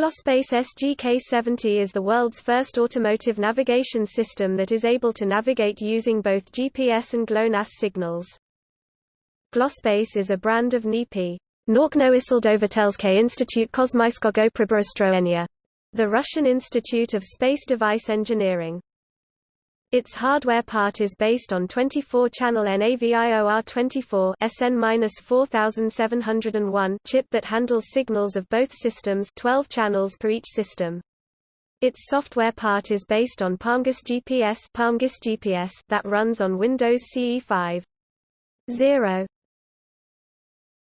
Glospace SGK-70 is the world's first automotive navigation system that is able to navigate using both GPS and GLONASS signals. Glospace is a brand of NIP. Nauknoisildovatelske Institute Kosmyskogo Priborostroenia, the Russian Institute of Space Device Engineering. Its hardware part is based on 24-channel NAVIOR24 SN-4701 chip that handles signals of both systems 12 channels per each system. Its software part is based on PalmGIS GPS, PalmGIS GPS that runs on Windows CE 5. 0.